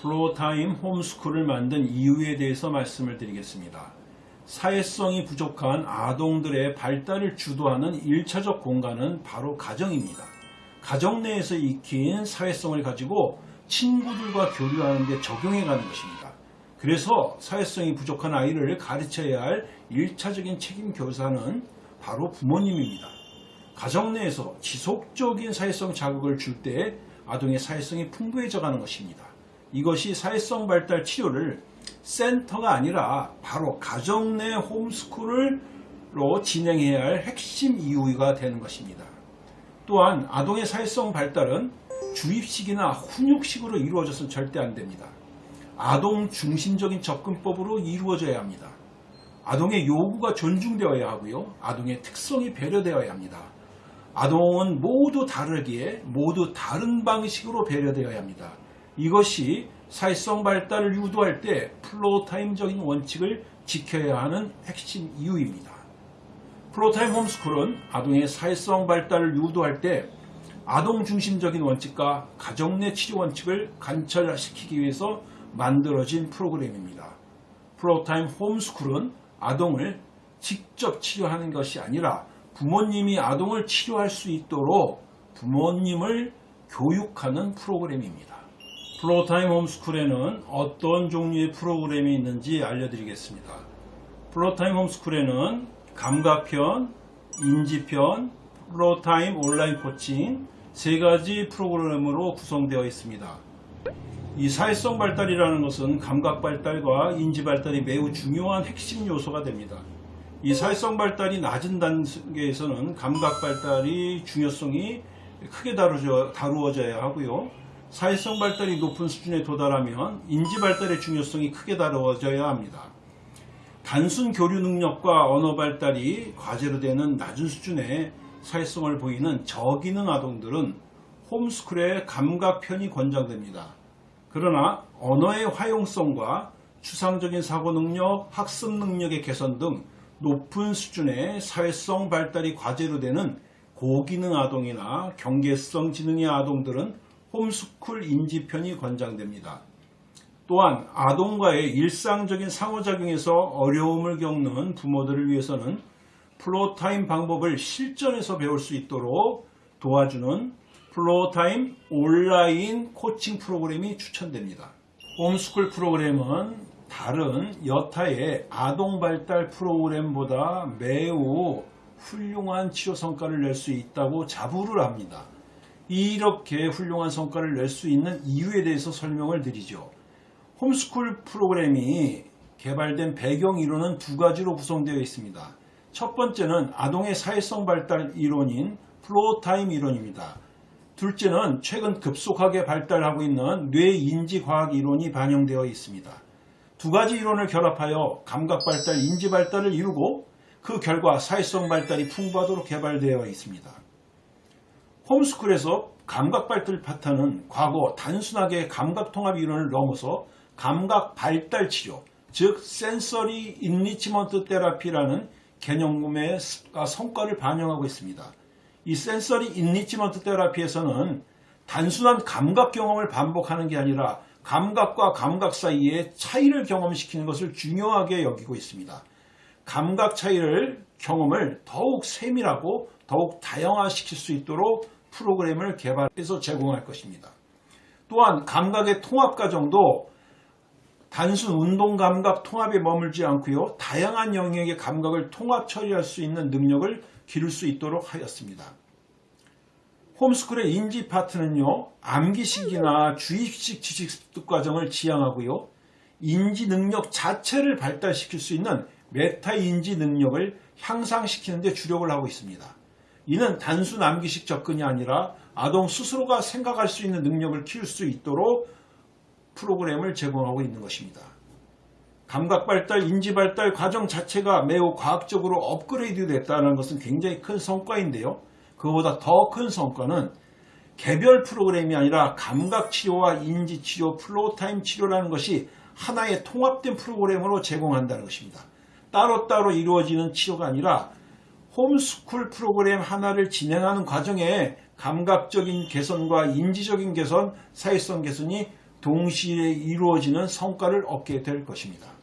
플로어타임 홈스쿨을 만든 이유에 대해서 말씀을 드리겠습니다. 사회성이 부족한 아동들의 발달을 주도하는 1차적 공간은 바로 가정입니다. 가정 내에서 익힌 사회성을 가지고 친구들과 교류하는 데 적용해 가는 것입니다. 그래서 사회성이 부족한 아이를 가르쳐야 할 1차적인 책임 교사는 바로 부모님입니다. 가정 내에서 지속적인 사회성 자극을 줄 때 아동의 사회성이 풍부해져 가는 것입니다. 이것이 사회성 발달 치료를 센터가 아니라 바로 가정 내 홈스쿨로 진행해야 할 핵심 이유가 되는 것입니다. 또한 아동의 사회성 발달은 주입식이나 훈육식으로 이루어져서는 절대 안 됩니다. 아동 중심적인 접근법으로 이루어져야 합니다. 아동의 요구가 존중되어야 하고요. 아동의 특성이 배려되어야 합니다. 아동은 모두 다르기에 모두 다른 방식으로 배려되어야 합니다. 이것이 사회성 발달을 유도할 때 플로어타임적인 원칙을 지켜야 하는 핵심 이유입니다. 플로어타임 홈스쿨은 아동의 사회성 발달을 유도할 때 아동 중심적인 원칙과 가정 내 치료 원칙을 관철시키기 위해서 만들어진 프로그램입니다. 플로어타임 홈스쿨은 아동을 직접 치료하는 것이 아니라 부모님이 아동을 치료할 수 있도록 부모님을 교육하는 프로그램입니다. Floortime 홈스쿨에는 어떤 종류의 프로그램이 있는지 알려드리겠습니다. Floortime 홈스쿨에는 감각편, 인지편, Floortime 온라인 코칭 세 가지 프로그램으로 구성되어 있습니다. 이 사회성 발달이라는 것은 감각 발달과 인지 발달이 매우 중요한 핵심 요소가 됩니다. 이 사회성 발달이 낮은 단계에서는 감각 발달이 중요성이 크게 다루어져야 하고요. 사회성 발달이 높은 수준에 도달하면 인지 발달의 중요성이 크게 다루어져야 합니다. 단순 교류 능력과 언어 발달이 과제로 되는 낮은 수준의 사회성을 보이는 저기능 아동들은 홈스쿨의 감각편이 권장됩니다. 그러나 언어의 활용성과 추상적인 사고 능력, 학습 능력의 개선 등 높은 수준의 사회성 발달이 과제로 되는 고기능 아동이나 경계성 지능의 아동들은 홈스쿨 인지편이 권장됩니다. 또한 아동과의 일상적인 상호작용에서 어려움을 겪는 부모들을 위해서는 Floortime 방법을 실전에서 배울 수 있도록 도와주는 Floortime 온라인 코칭 프로그램이 추천됩니다. 홈스쿨 프로그램은 다른 여타의 아동 발달 프로그램보다 매우 훌륭한 치료 성과를 낼 수 있다고 자부를 합니다. 이렇게 훌륭한 성과를 낼 수 있는 이유에 대해서 설명을 드리죠. 홈스쿨 프로그램이 개발된 배경 이론은 두 가지로 구성되어 있습니다. 첫 번째는 아동의 사회성 발달 이론인 Floortime 이론입니다. 둘째는 최근 급속하게 발달하고 있는 뇌인지과학 이론이 반영되어 있습니다. 두 가지 이론을 결합하여 감각 발달, 인지 발달을 이루고 그 결과 사회성 발달이 풍부하도록 개발되어 있습니다. 홈스쿨에서 감각 발달 파트는 과거 단순하게 감각 통합 이론을 넘어서 감각 발달 치료, 즉 sensory enrichment therapy라는 개념의 성과를 반영하고 있습니다. 이 sensory enrichment therapy에서는 단순한 감각 경험을 반복하는 게 아니라 감각과 감각 사이의 차이를 경험시키는 것을 중요하게 여기고 있습니다. 감각 차이를 경험을 더욱 세밀하고 더욱 다양화시킬 수 있도록 프로그램을 개발해서 제공할 것입니다. 또한 감각의 통합 과정도 단순 운동 감각 통합에 머물지 않고요. 다양한 영역의 감각을 통합 처리할 수 있는 능력을 기를 수 있도록 하였습니다. 홈스쿨의 인지 파트는요. 암기식이나 주입식 지식 습득 과정을 지양하고요. 인지 능력 자체를 발달시킬 수 있는 메타 인지 능력을 향상시키는 데 주력을 하고 있습니다. 이는 단순 암기식 접근이 아니라 아동 스스로가 생각할 수 있는 능력을 키울 수 있도록 프로그램을 제공하고 있는 것입니다. 감각 발달, 인지 발달 과정 자체가 매우 과학적으로 업그레이드 됐다는 것은 굉장히 큰 성과인데요. 그보다 더 큰 성과는 개별 프로그램이 아니라 감각 치료와 인지 치료, Floortime 치료라는 것이 하나의 통합된 프로그램으로 제공한다는 것입니다. 따로따로 이루어지는 치료가 아니라 홈스쿨 프로그램 하나를 진행하는 과정에 감각적인 개선과 인지적인 개선, 사회성 개선이 동시에 이루어지는 성과를 얻게 될 것입니다.